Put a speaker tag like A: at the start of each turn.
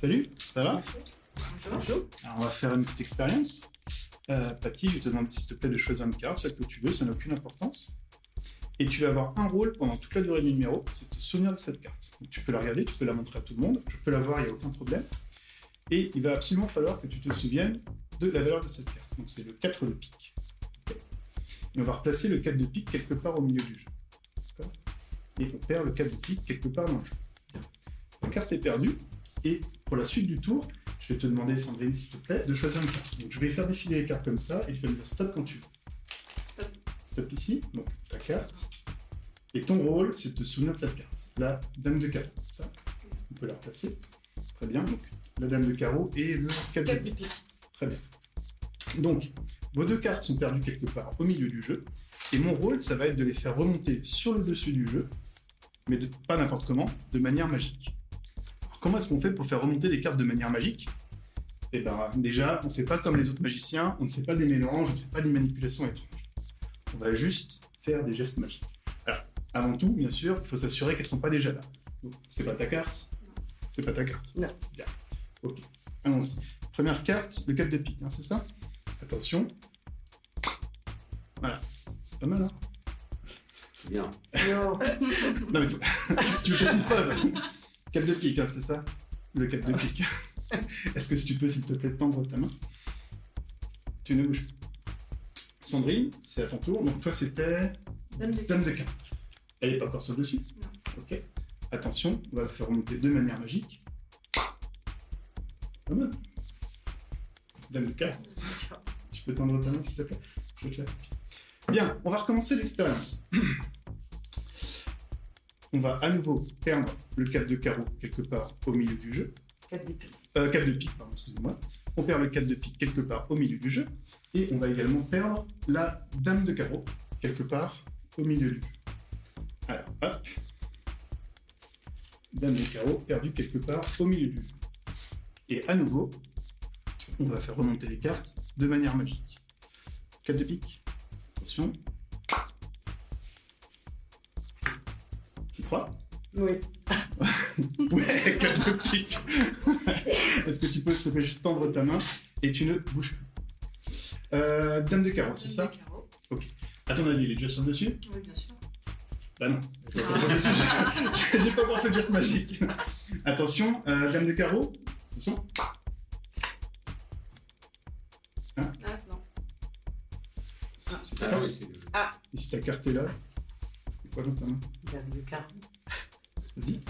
A: Salut, ça va
B: Bonjour.
A: Alors, on va faire une petite expérience. Euh, Patty, je te demander s'il te plaît de choisir une carte, celle que tu veux, ça n'a aucune importance. Et tu vas avoir un rôle pendant toute la durée du numéro, c'est de te souvenir de cette carte. Donc, tu peux la regarder, tu peux la montrer à tout le monde, je peux la voir, il n'y a aucun problème. Et il va absolument falloir que tu te souviennes de la valeur de cette carte. Donc c'est le 4 de pique. Et on va replacer le 4 de pique quelque part au milieu du jeu. Et on perd le 4 de pique quelque part dans le jeu. La carte est perdue, et pour la suite du tour, je vais te demander, Sandrine, s'il te plaît, de choisir une carte. Donc je vais faire défiler les cartes comme ça, et tu vas me dire stop quand tu veux.
B: Stop.
A: Stop ici, donc ta carte. Et ton rôle, c'est de te souvenir de cette carte. La dame de carreau, ça. On peut la replacer. Très bien, donc la dame de carreau et le 4 de
B: 4
A: pique. Très bien. Donc, vos deux cartes sont perdues quelque part au milieu du jeu, et mon rôle, ça va être de les faire remonter sur le dessus du jeu, mais de, pas n'importe comment, de manière magique. Comment est-ce qu'on fait pour faire remonter les cartes de manière magique? Eh bien, déjà, on ne fait pas comme les autres magiciens, on ne fait pas des mélanges, on ne fait pas des manipulations étranges. On va juste faire des gestes magiques. Alors, avant tout, bien sûr, il faut s'assurer qu'elles ne sont pas déjà là. Donc, c'est pas ta carte C'est pas ta carte
B: Non.
A: Bien. Ok, allons-y. Première carte, le 4 de pique, hein, c'est ça? Attention. Voilà. C'est pas mal, hein?
C: C'est bien.
B: Non.
A: Non, mais faut... tu, tu fais une preuve. 4 de pique, hein, c'est ça? Le 4 de pique. Est-ce que si tu peux, s'il te plaît, tendre ta main? Tu ne bouges plus. Sandrine, c'est à ton tour. Donc toi, c'était
B: Dame de
A: Dame de. Elle n'est pas encore sur le dessus?
B: Non.
A: Ok. Attention, on va le faire remonter de manière magique. Pas mal. Dame de cartes. Tu peux tendre ta main, s'il te plaît? Je te la. Bien, on va recommencer l'expérience. On va à nouveau perdre le 4 de carreau quelque part au milieu du jeu.
B: 4 de pique.
A: Euh, 4 de pique, pardon, excusez-moi. On perd le 4 de pique quelque part au milieu du jeu. Et on va également perdre la dame de carreau quelque part au milieu du jeu. Alors, hop. Dame de carreau perdue quelque part au milieu du jeu. Et à nouveau, on va faire remonter les cartes de manière magique. 4 de pique. Attention. Tu crois?
B: Oui.
A: Ouais, 4 de pique. Est-ce que tu peux s'il te plaît, juste tendre ta main et tu ne bouges plus. Euh, dame de carreau, c'est ça? À ton avis, il est déjà sur le dessus?
B: Oui, bien sûr.
A: Bah non, il pas le. J'ai- pas de geste magique. Attention, euh, dame de carreau. Attention.
B: Ah, non.
C: Ah
A: carte.
C: oui, c'est le...
A: Et si ta carte est là, quoi
B: de carreau.
A: Vas-y.